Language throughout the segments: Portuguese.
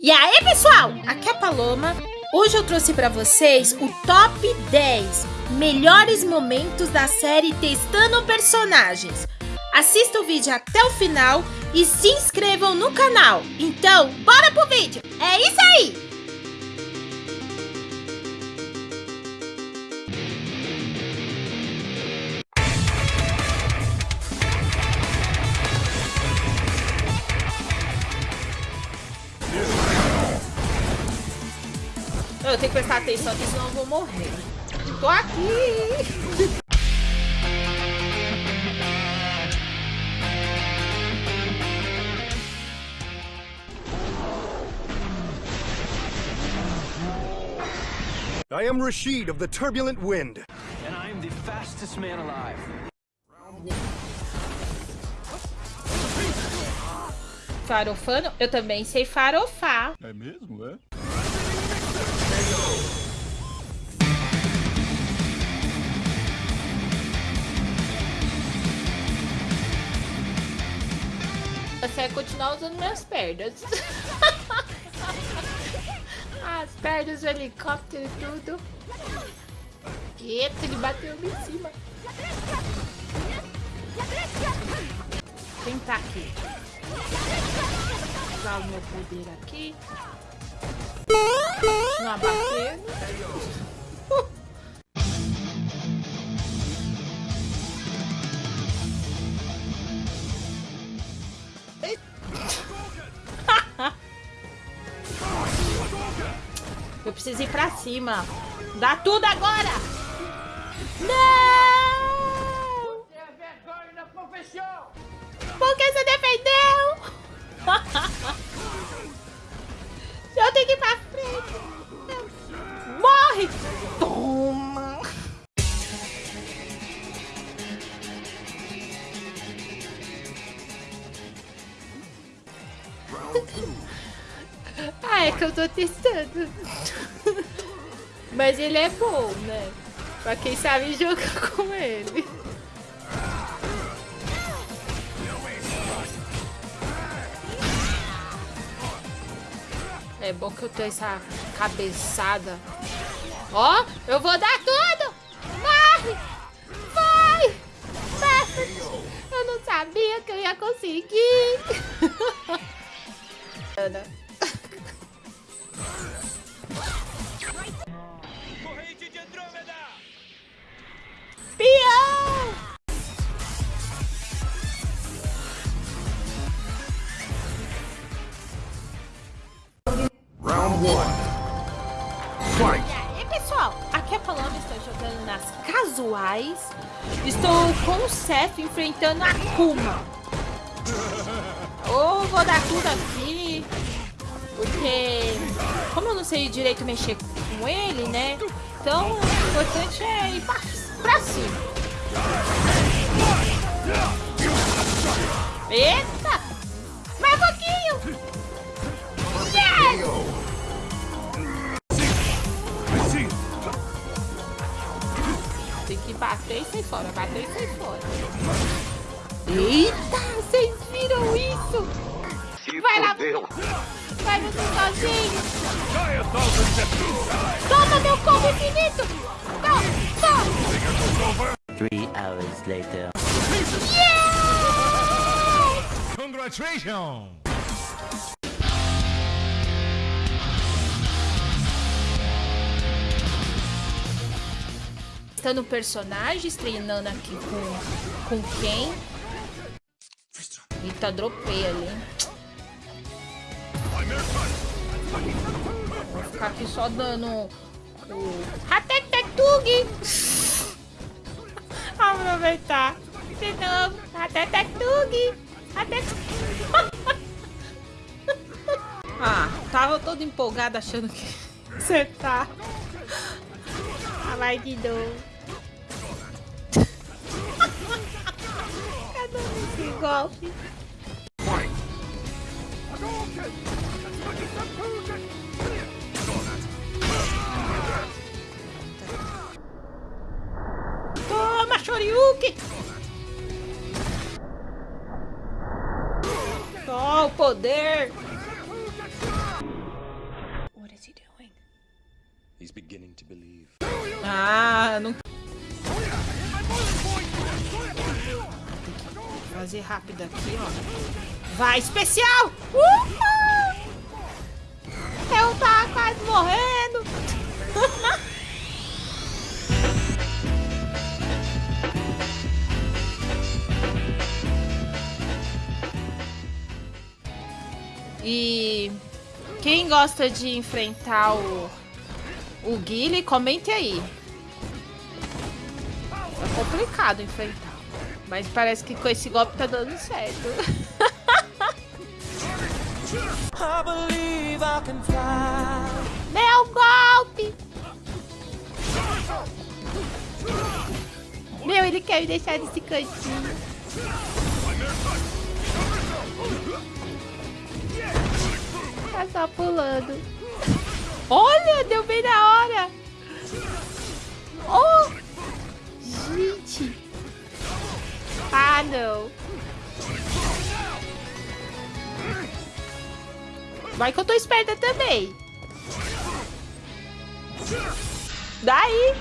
E aí, pessoal? Aqui é a Paloma. Hoje eu trouxe para vocês o top 10 melhores momentos da série Testando Personagens. Assista o vídeo até o final e se inscrevam no canal. Então, bora pro vídeo! Eu tenho que prestar atenção aqui, senão eu vou morrer. Tô aqui! I am Rashid of the Turbulent Wind. And I am the fastest man alive. Farofano? Eu também sei farofar. É mesmo, é? Você vai continuar usando minhas pernas. As pernas do helicóptero e tudo. Eita, ele bateu em cima. Tentar aqui. Usar o meu poder aqui. Não abater. Eu preciso ir pra cima. Dá tudo agora! Não! Ah, é que eu tô testando. Mas ele é bom, né? Pra quem sabe jogar com ele. É bom que eu tenho essa cabeçada. Ó, eu vou dar tudo! Morre! Vai! Eu não sabia que eu ia conseguir. E aí, pessoal? Aqui é a Paloma, estou jogando nas casuais. Estou com o Seth enfrentando a Kuma. Ou vou dar tudo aqui, porque como eu não sei direito mexer com ele, né? Então o importante é ir pra, pra cima. Eita! Mais um pouquinho! Yes! Bater e sair fora, bater e sair fora. Eita, vocês viram isso? Vai lá, vai você sozinho. Toma meu combo infinito. Toma, toma. Three hours later. Yeah! Congratulations! Testando personagens, treinando aqui com, com quem? Eita, dropei ali. Vou ficar aqui só dando o... Atetetug! Aproveitar. De novo. Atetetug! Até... ah, tava todo empolgado achando que acertar. Ah, vai de novo. Cadê esse golpe? Toma, Shoryuken! Só o poder! He's beginning to believe. Ah, não. Fazer rápido aqui, ó. Vai, especial! Uhul! Eu tava quase morrendo! e quem gosta de enfrentar o, o Guile, comente aí. É complicado enfrentar. Mas parece que com esse golpe tá dando certo. Meu golpe! Meu, ele quer me deixar nesse cantinho. Tá só pulando. Olha, deu bem na hora. Oh! Gente. Ah, não. Vai que eu tô esperta também. Daí.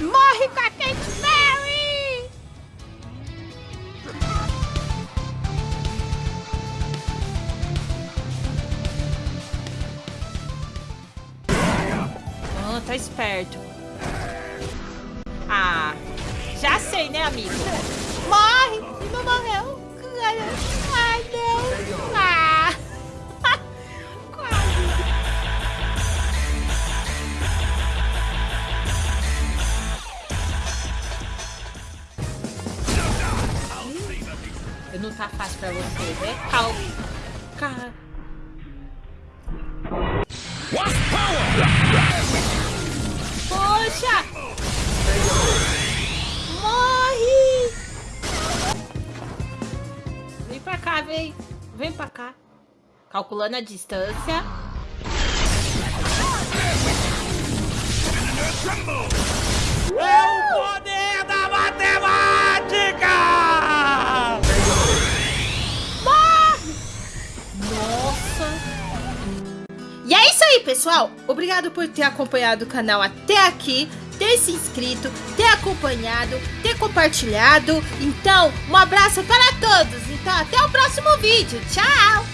Morre com tá esperto. Ah, já sei, né, amigo? Morre! Não morreu. Ai, não. Ah. Quase. Não tá fácil pra você, né? Calma. Cara. Poxa! Morre! Vem pra cá, vem. Vem pra cá. Calculando a distância. É o poder aí, pessoal. Obrigado por ter acompanhado o canal até aqui, ter se inscrito, ter acompanhado, ter compartilhado. Então, um abraço para todos. Então, até o próximo vídeo. Tchau!